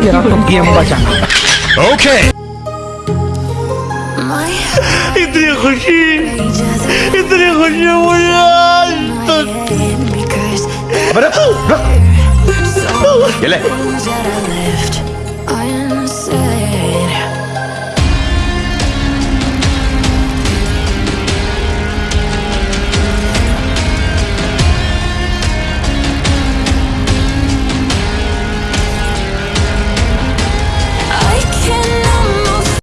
तेरा तो गेम बचाना ओके इतनी खुशी इतनी खुशी मुझे आज तक अबे ये ले